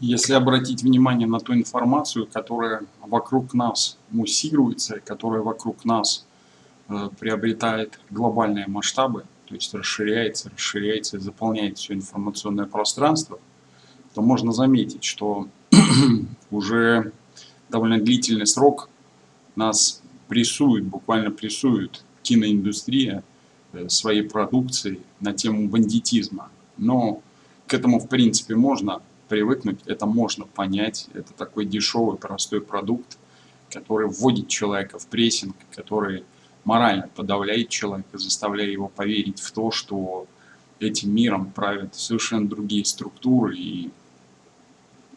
Если обратить внимание на ту информацию, которая вокруг нас муссируется, которая вокруг нас э, приобретает глобальные масштабы, то есть расширяется, расширяется и заполняет все информационное пространство, то можно заметить, что уже довольно длительный срок нас прессует, буквально прессует киноиндустрия э, своей продукции на тему бандитизма. Но к этому, в принципе, можно привыкнуть, это можно понять. Это такой дешевый, простой продукт, который вводит человека в прессинг, который морально подавляет человека, заставляя его поверить в то, что этим миром правят совершенно другие структуры и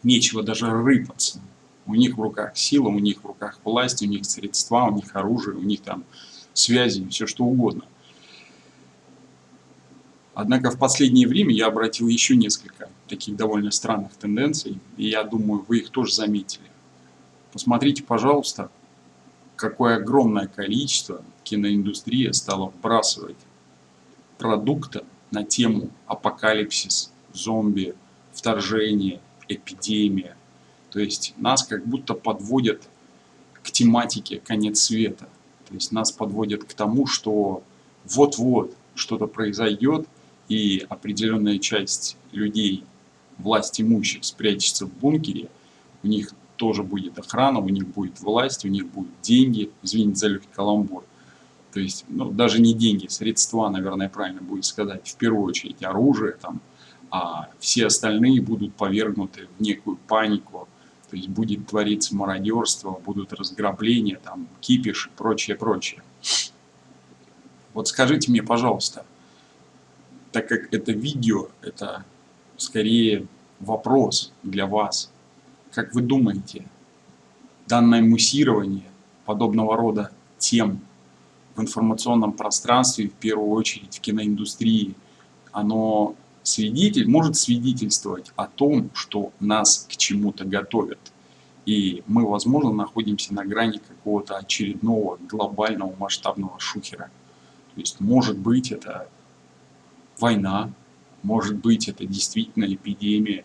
нечего даже рыпаться. У них в руках сила, у них в руках власть, у них средства, у них оружие, у них там связи, все что угодно. Однако в последнее время я обратил еще несколько таких довольно странных тенденций, и я думаю, вы их тоже заметили. Посмотрите, пожалуйста, какое огромное количество киноиндустрия стала вбрасывать продукта на тему апокалипсис, зомби, вторжение, эпидемия. То есть нас как будто подводят к тематике конец света. То есть нас подводят к тому, что вот-вот что-то произойдет, и определенная часть людей, власть имущих, спрячется в бункере, у них тоже будет охрана, у них будет власть, у них будут деньги, извините за легкий каламбур. То есть, ну, даже не деньги, средства, наверное, правильно будет сказать, в первую очередь оружие, там, а все остальные будут повергнуты в некую панику, то есть будет твориться мародерство, будут разграбления, там, кипиш и прочее, прочее. Вот скажите мне, пожалуйста, так как это видео, это скорее вопрос для вас. Как вы думаете, данное муссирование подобного рода тем в информационном пространстве, в первую очередь в киноиндустрии, оно свидетель, может свидетельствовать о том, что нас к чему-то готовят. И мы, возможно, находимся на грани какого-то очередного глобального масштабного шухера. То есть, может быть, это война, может быть это действительно эпидемия,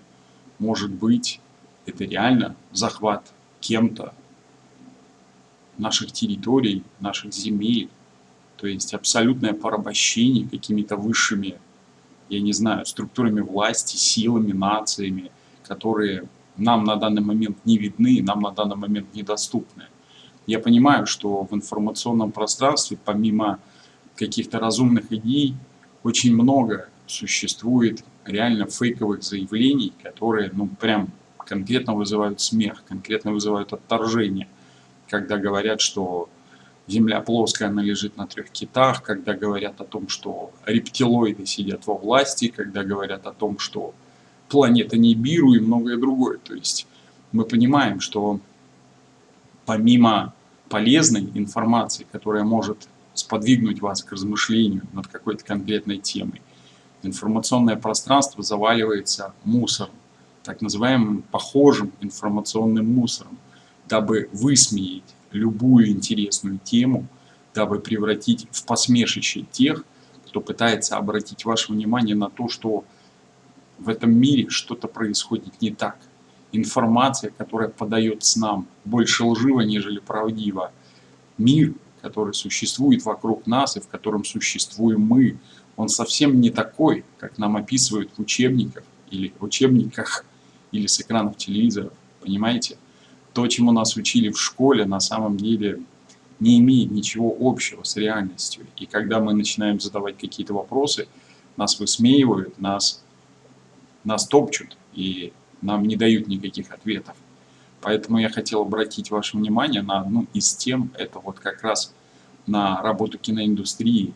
может быть это реально захват кем-то наших территорий, наших земель, то есть абсолютное порабощение какими-то высшими, я не знаю, структурами власти, силами, нациями, которые нам на данный момент не видны, нам на данный момент недоступны. Я понимаю, что в информационном пространстве, помимо каких-то разумных идей, очень много существует реально фейковых заявлений, которые, ну, прям конкретно вызывают смех, конкретно вызывают отторжение. Когда говорят, что Земля плоская, она лежит на трех китах, когда говорят о том, что рептилоиды сидят во власти, когда говорят о том, что планета Нибиру и многое другое. То есть мы понимаем, что помимо полезной информации, которая может сподвигнуть вас к размышлению над какой-то конкретной темой. Информационное пространство заваливается мусором, так называемым похожим информационным мусором, дабы высмеять любую интересную тему, дабы превратить в посмешище тех, кто пытается обратить ваше внимание на то, что в этом мире что-то происходит не так. Информация, которая подается нам, больше лжива, нежели правдива. Мир который существует вокруг нас и в котором существуем мы, он совсем не такой, как нам описывают в учебниках или учебниках или с экранов телевизоров, понимаете? То, чему нас учили в школе, на самом деле не имеет ничего общего с реальностью. И когда мы начинаем задавать какие-то вопросы, нас высмеивают, нас, нас топчут и нам не дают никаких ответов. Поэтому я хотел обратить ваше внимание на одну из тем, это вот как раз на работу киноиндустрии.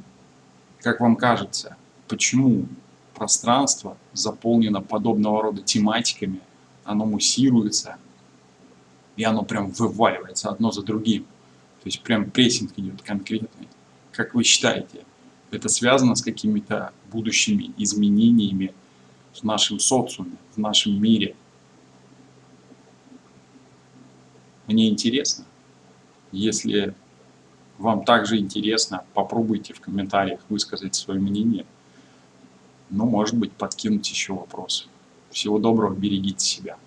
Как вам кажется, почему пространство заполнено подобного рода тематиками, оно муссируется, и оно прям вываливается одно за другим. То есть прям прессинг идет конкретный. Как вы считаете, это связано с какими-то будущими изменениями в нашем социуме, в нашем мире? Мне интересно, если вам также интересно, попробуйте в комментариях высказать свое мнение. Ну, может быть, подкинуть еще вопросы. Всего доброго, берегите себя.